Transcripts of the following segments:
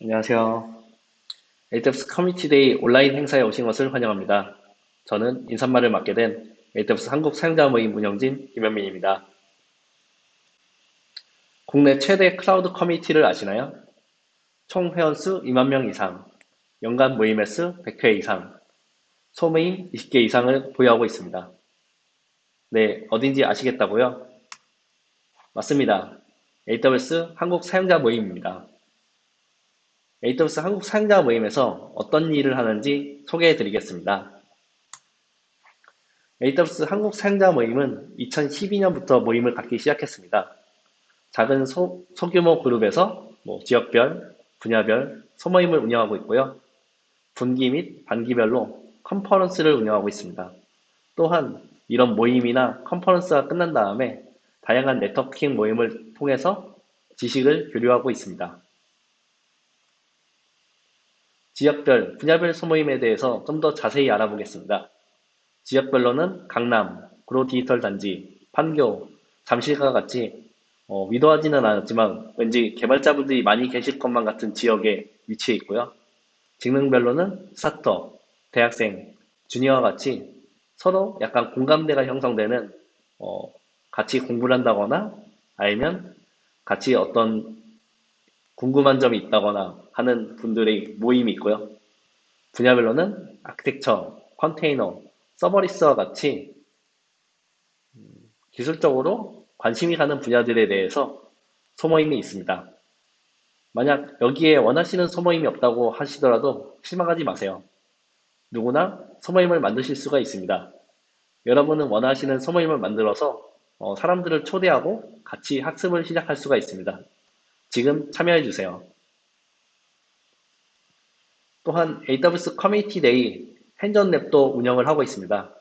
안녕하세요. AWS Community Day 온라인 행사에 오신 것을 환영합니다. 저는 인사말을 맡게 된 AWS 한국 사용자 모임 운영진 김현민입니다. 국내 최대 클라우드 커뮤니티를 아시나요? 총 회원수 2만 명 이상, 연간 모임 횟수 100회 이상, 소모임 20개 이상을 보유하고 있습니다. 네, 어딘지 아시겠다고요? 맞습니다. AWS 한국 사용자 모임입니다. AWS 한국 사용자 모임에서 어떤 일을 하는지 소개해 드리겠습니다. AWS 한국 사용자 모임은 2012년부터 모임을 갖기 시작했습니다. 작은 소, 소규모 그룹에서 뭐 지역별, 분야별 소모임을 운영하고 있고요. 분기 및 반기별로 컨퍼런스를 운영하고 있습니다. 또한 이런 모임이나 컨퍼런스가 끝난 다음에 다양한 네트워킹 모임을 통해서 지식을 교류하고 있습니다. 지역별, 분야별 소모임에 대해서 좀 더 자세히 알아보겠습니다. 지역별로는 강남, 구로 디지털 단지, 판교, 잠실과 같이 어, 위도하지는 않았지만 왠지 개발자분들이 많이 계실 것만 같은 지역에 위치해 있고요. 직능별로는 스타터, 대학생, 주니어와 같이 서로 약간 공감대가 형성되는 어, 같이 공부를 한다거나 아니면 같이 어떤 궁금한 점이 있다거나 하는 분들의 모임이 있고요. 분야별로는 아키텍처, 컨테이너, serverless와 같이 음, 기술적으로 관심이 가는 분야들에 대해서 소모임이 있습니다. 만약 여기에 원하시는 소모임이 없다고 하시더라도 실망하지 마세요. 누구나 소모임을 만드실 수가 있습니다. 여러분은 원하시는 소모임을 만들어서 어, 사람들을 초대하고 같이 학습을 시작할 수가 있습니다. 지금 참여해주세요. 또한 AWS Community Day hands-on lab도 운영을 하고 있습니다.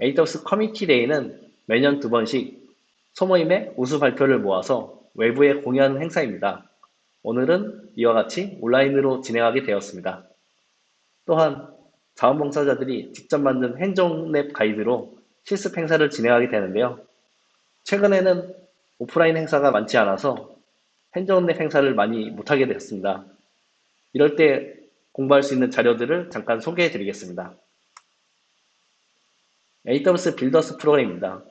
AWS Community Day는 매년 두 번씩 소모임의 우수 발표를 모아서 외부에 공유하는 행사입니다. 오늘은 이와 같이 온라인으로 진행하게 되었습니다. 또한 자원봉사자들이 직접 만든 행정랩 가이드로 실습 행사를 진행하게 되는데요. 최근에는 오프라인 행사가 많지 않아서 행정랩 행사를 많이 못하게 되었습니다. 이럴 때 공부할 수 있는 자료들을 잠깐 소개해 드리겠습니다. AWS 빌더스 프로그램입니다.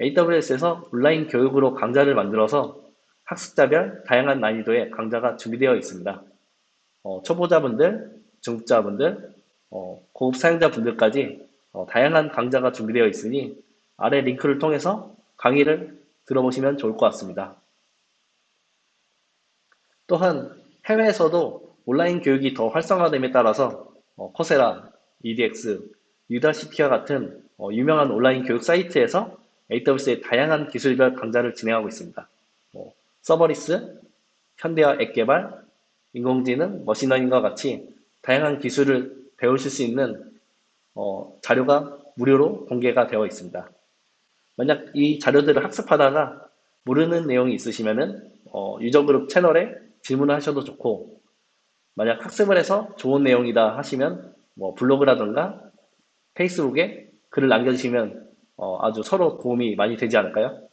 AWS에서 온라인 교육으로 강좌를 만들어서 학습자별 다양한 난이도의 강좌가 준비되어 있습니다. 어, 초보자분들, 중급자분들, 어, 고급 사용자분들까지 어, 다양한 강좌가 준비되어 있으니 아래 링크를 통해서 강의를 들어보시면 좋을 것 같습니다. 또한 해외에서도 온라인 교육이 더 활성화됨에 따라서 어, 코세라, edX, Udacity와 같은 어, 유명한 온라인 교육 사이트에서 AWS의 다양한 기술별 강좌를 진행하고 있습니다. 뭐, serverless, 현대화 앱 개발, 인공지능, machine learning과 같이 다양한 기술을 배우실 수 있는 어, 자료가 무료로 공개가 되어 있습니다. 만약 이 자료들을 학습하다가 모르는 내용이 있으시면 은 어, user group 채널에 질문을 하셔도 좋고 만약 학습을 해서 좋은 내용이다 하시면 뭐 블로그라든가 Facebook에 글을 남겨주시면 어, 아주 서로 도움이 많이 되지 않을까요?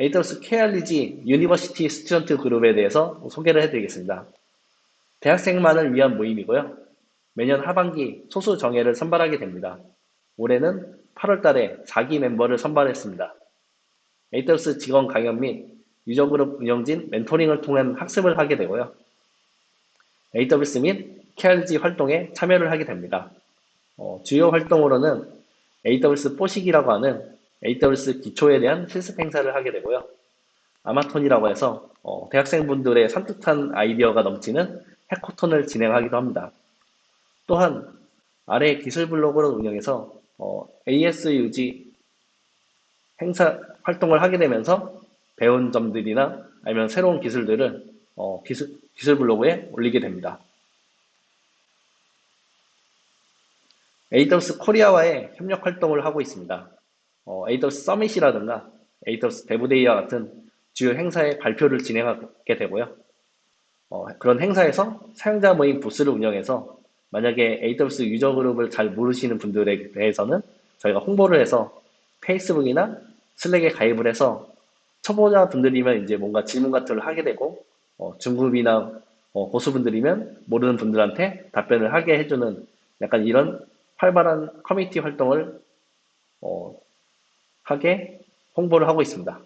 AWS KRG 유니버시티 스튜던트 그룹에 대해서 소개를 해드리겠습니다. 대학생만을 위한 모임이고요. 매년 하반기 소수 정예를 선발하게 됩니다. 올해는 8월 달에 4기 멤버를 선발했습니다. AWS 직원 강연 및 유저그룹 운영진 멘토링을 통한 학습을 하게 되고요. AWS 및 KRG 활동에 참여를 하게 됩니다. 어, 주요 활동으로는 AWS 뽀식이라고 하는 AWS 기초에 대한 실습 행사를 하게 되고요. 아마톤이라고 해서 어, 대학생분들의 산뜻한 아이디어가 넘치는 해코톤을 진행하기도 합니다. 또한 아래 기술 블로그를 운영해서 어, ASUG 행사 활동을 하게 되면서 배운 점들이나 아니면 새로운 기술들을 어, 기술, 기술 블로그에 올리게 됩니다. AWS 코리아와의 협력 활동을 하고 있습니다. 어, AWS 서밋이라든가 AWS 데브데이와 같은 주요 행사의 발표를 진행하게 되고요. 어, 그런 행사에서 사용자 모임 부스를 운영해서 만약에 AWS user group을 잘 모르시는 분들에 대해서는 저희가 홍보를 해서 Facebook이나 Slack에 가입을 해서 초보자 분들이면 이제 뭔가 질문 같은 걸 하게 되고 어, 중급이나 어, 고수분들이면 모르는 분들한테 답변을 하게 해주는 약간 이런 활발한 커뮤니티 활동을 어, 하게 홍보를 하고 있습니다.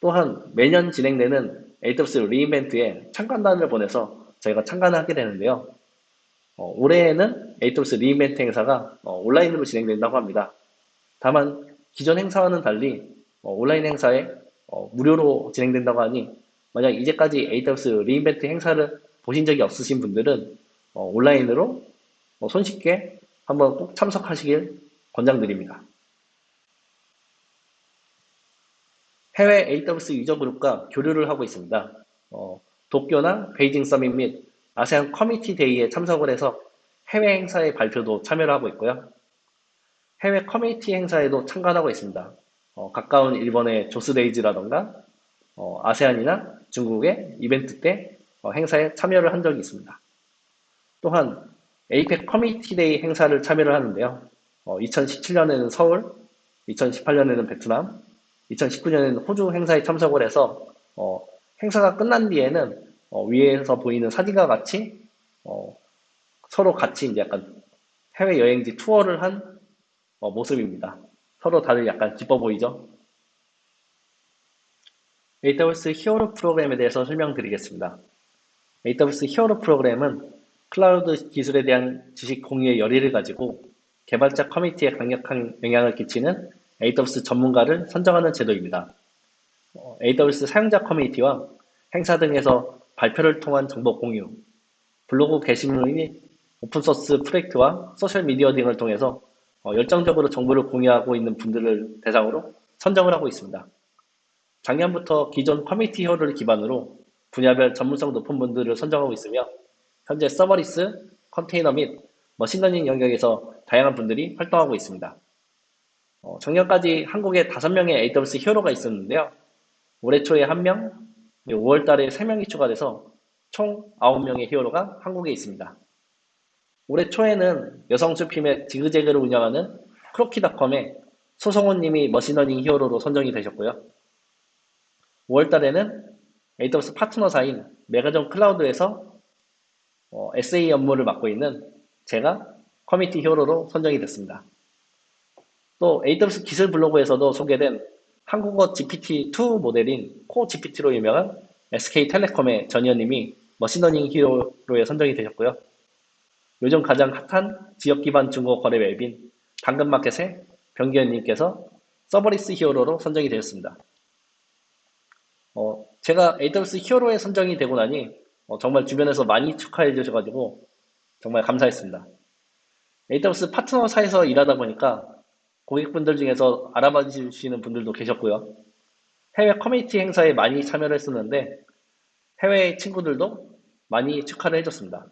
또한 매년 진행되는 AWS re:Invent에 참관단을 보내서 저희가 참관을 하게 되는데요. 어, 올해에는 AWS re:Invent 행사가 어, 온라인으로 진행된다고 합니다. 다만 기존 행사와는 달리 어, 온라인 행사에 어, 무료로 진행된다고 하니 만약 이제까지 AWS re:Invent 행사를 보신 적이 없으신 분들은 어, 온라인으로 어, 손쉽게 한번 꼭 참석하시길 권장드립니다. 해외 AWS user group과 교류를 하고 있습니다. 어, 도쿄나 베이징 Summit 및 아세안 Community Day에 참석을 해서 해외 행사의 발표도 참여를 하고 있고요. 해외 커뮤니티 행사에도 참관하고 있습니다. 어, 가까운 일본의 JAWS DAYS라던가 어, 아세안이나 중국의 이벤트 때 어, 행사에 참여를 한 적이 있습니다. 또한 APAC Community Day 행사를 참여를 하는데요. 2017년에는 어, 서울, 2018년에는 베트남, 2019년에는 호주 행사에 참석을 해서 어, 행사가 끝난 뒤에는 어, 위에서 보이는 사진과 같이 어, 서로 같이 이제 약간 해외 여행지 투어를 한 어, 모습입니다. 서로 다들 약간 기뻐 보이죠? AWS 히어로 프로그램에 대해서 설명드리겠습니다. AWS 히어로 프로그램은 클라우드 기술에 대한 지식 공유의 열의를 가지고 개발자 커뮤니티에 강력한 영향을 끼치는 AWS 전문가를 선정하는 제도입니다. AWS 사용자 커뮤니티와 행사 등에서 발표를 통한 정보 공유, 블로그 게시물 및 open source 프로젝트와 소셜미디어 등을 통해서 어, 열정적으로 정보를 공유하고 있는 분들을 대상으로 선정을 하고 있습니다. 작년부터 기존 Community Hero를 기반으로 분야별 전문성 높은 분들을 선정하고 있으며 현재 serverless, 컨테이너 및 machine learning 영역에서 다양한 분들이 활동하고 있습니다. 어, 작년까지 한국에 5명의 AWS Hero가 있었는데요. 올해 초에 1명, 5월 달에 3명이 추가돼서 총 9명의 Hero가 한국에 있습니다. 올해 초에는 여성 쇼핑앱 지그재그를 운영하는 크로키닷컴의 소성훈 님이 Machine Learning Hero로 선정이 되셨고요. 5월 달에는 AWS 파트너사인 메가존 클라우드에서 어, SA 업무를 맡고 있는 제가 Community Hero로 선정이 됐습니다. 또 AWS 기술 블로그에서도 소개된 한국어 GPT-2 모델인 KoGPT로 유명한 SK텔레콤의 전희원님이 Machine Learning Hero에 선정이 되셨고요. 요즘 가장 핫한 지역 기반 중고 거래 앱인 당근마켓의 변규현님께서 Serverless Hero로 선정이 되었습니다. 어, 제가 AWS Hero에 선정이 되고 나니 어, 정말 주변에서 많이 축하해 주셔가지고 정말 감사했습니다. AWS 파트너사에서 일하다 보니까 고객분들 중에서 알아봐 주시는 분들도 계셨고요. 해외 커뮤니티 행사에 많이 참여를 했었는데 해외 친구들도 많이 축하를 해줬습니다.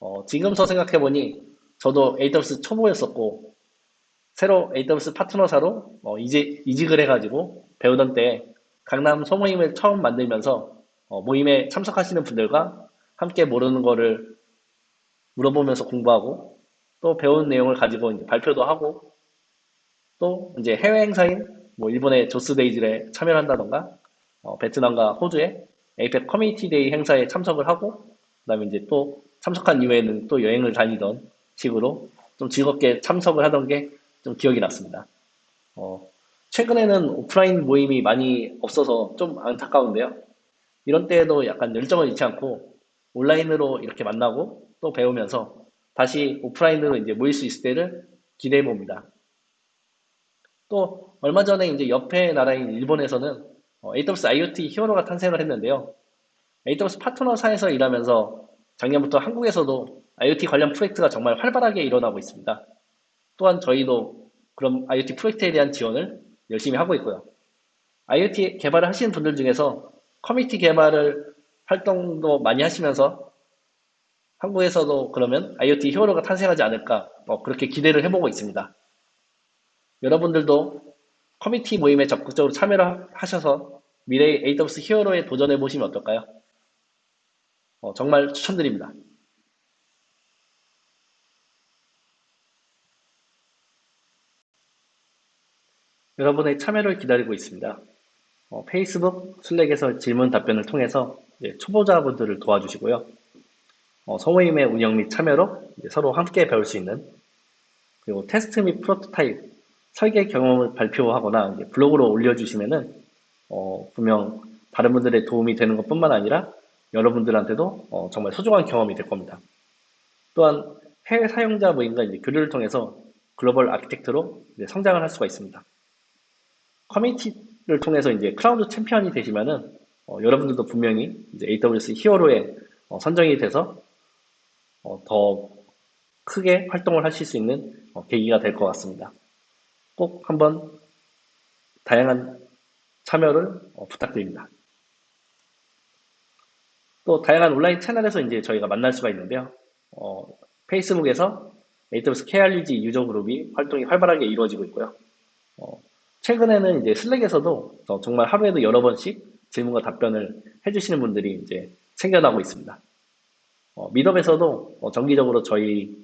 어, 지금서 생각해보니 저도 AWS 초보였었고 새로 AWS 파트너사로 어, 이제 이직을 해가지고 배우던 때 강남 소모임을 처음 만들면서 어, 모임에 참석하시는 분들과 함께 모르는 거를 물어보면서 공부하고 또 배운 내용을 가지고 발표도 하고 또 이제 해외 행사인 뭐 일본의 조스데이즈에 참여를 한다던가 어, 베트남과 호주의 APAC Community Day 행사에 참석을 하고 그다음에 이제 또 참석한 이후에는 또 여행을 다니던 식으로 좀 즐겁게 참석을 하던 게 좀 기억이 났습니다. 어, 최근에는 오프라인 모임이 많이 없어서 좀 안타까운데요. 이런 때에도 약간 열정을 잃지 않고 온라인으로 이렇게 만나고 또 배우면서 다시 오프라인으로 이제 모일 수 있을 때를 기대해 봅니다. 또 얼마 전에 이제 옆에 나라인 일본에서는 AWS IoT 히어로가 탄생을 했는데요. AWS 파트너사에서 일하면서 작년부터 한국에서도 IoT 관련 프로젝트가 정말 활발하게 일어나고 있습니다. 또한 저희도 그런 IoT 프로젝트에 대한 지원을 열심히 하고 있고요. IoT 개발을 하시는 분들 중에서 커뮤니티 개발을 활동도 많이 하시면서 한국에서도 그러면 IoT 히어로가 탄생하지 않을까 뭐 그렇게 기대를 해보고 있습니다. 여러분들도 커뮤니티 모임에 적극적으로 참여를 하셔서 미래의 AWS 히어로에 도전해 보시면 어떨까요? 어, 정말 추천드립니다. 여러분의 참여를 기다리고 있습니다. 어, 페이스북, Slack에서 질문 답변을 통해서 초보자분들을 도와주시고요. 어, 소모임의 운영 및 참여로 서로 함께 배울 수 있는 그리고 테스트 및 프로토타입 설계 경험을 발표하거나 블로그로 올려주시면은 어, 분명 다른 분들의 도움이 되는 것뿐만 아니라 여러분들한테도 어, 정말 소중한 경험이 될 겁니다. 또한 해외 사용자 모임과 이제 교류를 통해서 글로벌 architect로 성장을 할 수가 있습니다. 커뮤니티를 통해서 이제 클라우드 챔피언이 되시면은 어, 여러분들도 분명히 이제 AWS 히어로에 어, 선정이 돼서 어, 더 크게 활동을 하실 수 있는 어, 계기가 될 것 같습니다. 꼭 한번 다양한 참여를 어, 부탁드립니다. 또 다양한 온라인 채널에서 이제 저희가 만날 수가 있는데요. 어, 페이스북에서 AWS KRUG 유저 그룹이 활동이 활발하게 이루어지고 있고요. 어, 최근에는 이제 슬랙에서도 어, 정말 하루에도 여러 번씩 질문과 답변을 해주시는 분들이 이제 생겨나고 있습니다. 어, 미덥에서도 어, 정기적으로 저희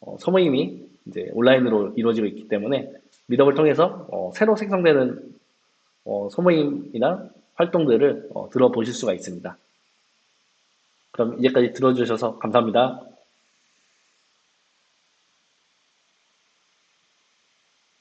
어, 소모임이 이제 온라인으로 이루어지고 있기 때문에 미덥을 통해서 어, 새로 생성되는 어, 소모임이나 활동들을 어, 들어보실 수가 있습니다. 그럼 이제까지 들어주셔서 감사합니다.